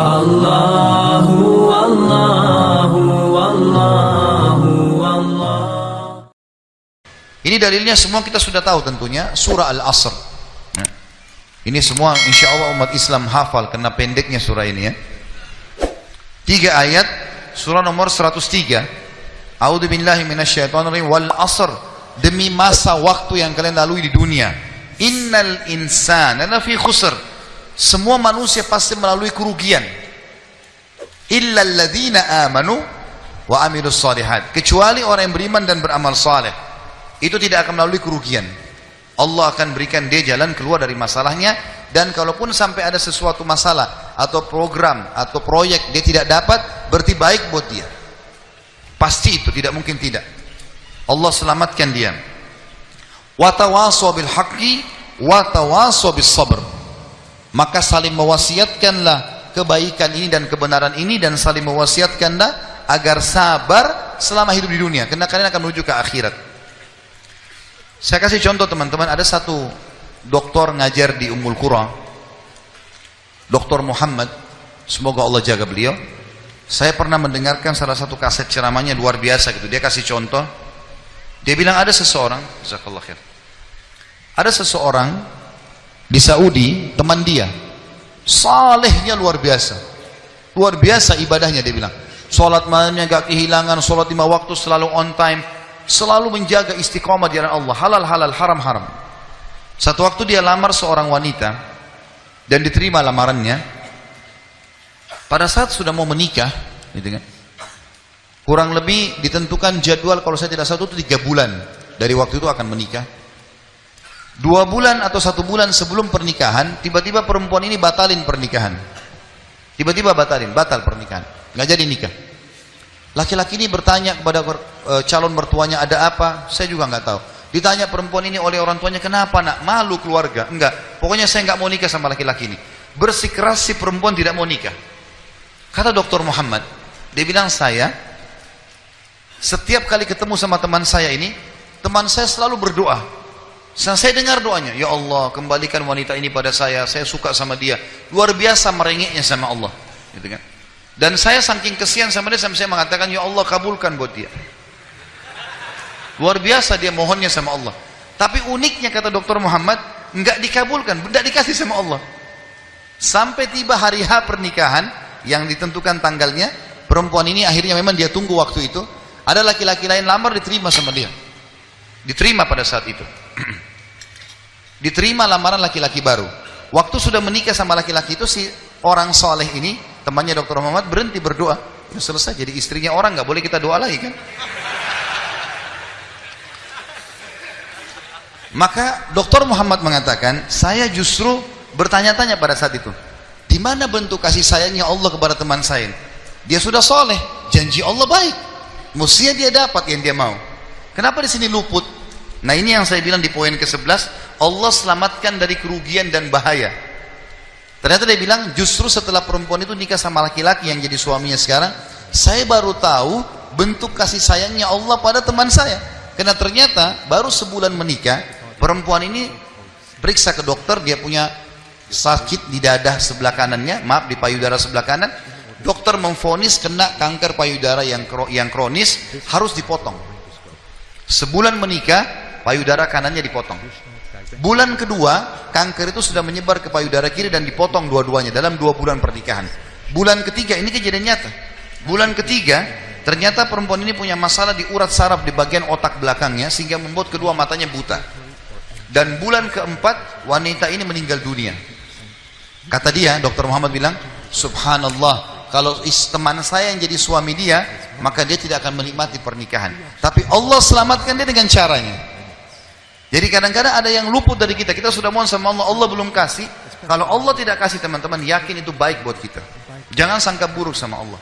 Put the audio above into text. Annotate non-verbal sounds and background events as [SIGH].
Allahu Allahu Allahu Allah Ini dalilnya semua kita sudah tahu tentunya surah Al-Asr. Ya. Ini semua insya Allah umat Islam hafal karena pendeknya surah ini ya. Tiga ayat surah nomor 103. A'udzu billahi minasyaitonir wal asr demi masa waktu yang kalian lalui di dunia. Innal insana lafi khusr. Semua manusia pasti melalui kerugian. Illa alladzina amanu wa amilus salihat. Kecuali orang yang beriman dan beramal saleh. Itu tidak akan melalui kerugian. Allah akan berikan dia jalan keluar dari masalahnya dan kalaupun sampai ada sesuatu masalah atau program atau proyek dia tidak dapat berarti baik buat dia. Pasti itu tidak mungkin tidak. Allah selamatkan dia. Wa tawasaw bil haqqi wa tawasaw bis sabr. Maka saling mewasiatkanlah kebaikan ini dan kebenaran ini dan saling mewasiatkanlah agar sabar selama hidup di dunia karena kalian akan menuju ke akhirat. Saya kasih contoh teman-teman, ada satu doktor ngajar di Ummul Qura. Doktor Muhammad, semoga Allah jaga beliau. Saya pernah mendengarkan salah satu kaset ceramahnya luar biasa gitu. Dia kasih contoh. Dia bilang ada seseorang. Ada seseorang di Saudi, teman dia. Salehnya luar biasa. Luar biasa ibadahnya dia bilang. Salat malamnya gak kehilangan, salat lima waktu selalu on time selalu menjaga istiqomah di jalan Allah halal halal haram haram satu waktu dia lamar seorang wanita dan diterima lamarannya pada saat sudah mau menikah gitu kan kurang lebih ditentukan jadwal kalau saya tidak salah itu tiga bulan dari waktu itu akan menikah dua bulan atau satu bulan sebelum pernikahan tiba-tiba perempuan ini batalin pernikahan tiba-tiba batalin batal pernikahan nggak jadi nikah Laki-laki ini bertanya kepada e, calon mertuanya ada apa? Saya juga nggak tahu. Ditanya perempuan ini oleh orang tuanya kenapa nak? Malu keluarga? Enggak. Pokoknya saya nggak mau nikah sama laki-laki ini. Bersikeras si perempuan tidak mau nikah. Kata dokter Muhammad, dia bilang saya setiap kali ketemu sama teman saya ini, teman saya selalu berdoa. Saya dengar doanya, ya Allah kembalikan wanita ini pada saya, saya suka sama dia. Luar biasa merengeknya sama Allah. Gitu kan? Dan saya saking kesian sama dia sampai saya mengatakan, Ya Allah kabulkan buat dia. Luar biasa dia mohonnya sama Allah. Tapi uniknya kata dokter Muhammad, enggak dikabulkan, enggak dikasih sama Allah. Sampai tiba hari H pernikahan yang ditentukan tanggalnya, perempuan ini akhirnya memang dia tunggu waktu itu. Ada laki-laki lain lamar diterima sama dia. Diterima pada saat itu. [CLEARS THROAT] diterima lamaran laki-laki baru. Waktu sudah menikah sama laki-laki itu si orang soleh ini temannya dokter Muhammad berhenti berdoa. Udah selesai jadi istrinya orang nggak boleh kita doa lagi kan? Maka dokter Muhammad mengatakan saya justru bertanya-tanya pada saat itu di mana bentuk kasih sayangnya Allah kepada teman saya dia sudah soleh janji Allah baik. Mestinya dia dapat yang dia mau. Kenapa di sini luput nah ini yang saya bilang di poin ke-11 Allah selamatkan dari kerugian dan bahaya Ternyata dia bilang justru setelah perempuan itu nikah sama laki-laki yang jadi suaminya sekarang, saya baru tahu bentuk kasih sayangnya Allah pada teman saya. Karena ternyata baru sebulan menikah, perempuan ini periksa ke dokter, dia punya sakit di dada sebelah kanannya, maaf di payudara sebelah kanan. Dokter memfonis kena kanker payudara yang kronis harus dipotong. Sebulan menikah, payudara kanannya dipotong. Bulan kedua, kanker itu sudah menyebar ke payudara kiri dan dipotong dua-duanya dalam dua bulan pernikahan. Bulan ketiga, ini kejadian nyata. Bulan ketiga, ternyata perempuan ini punya masalah di urat saraf di bagian otak belakangnya sehingga membuat kedua matanya buta. Dan bulan keempat, wanita ini meninggal dunia. Kata dia, dokter Muhammad bilang, Subhanallah, kalau teman saya yang jadi suami dia, maka dia tidak akan menikmati pernikahan. Tapi Allah selamatkan dia dengan caranya. Jadi kadang-kadang ada yang luput dari kita. Kita sudah mohon sama Allah, Allah belum kasih. Kalau Allah tidak kasih teman-teman, yakin itu baik buat kita. Jangan sangka buruk sama Allah.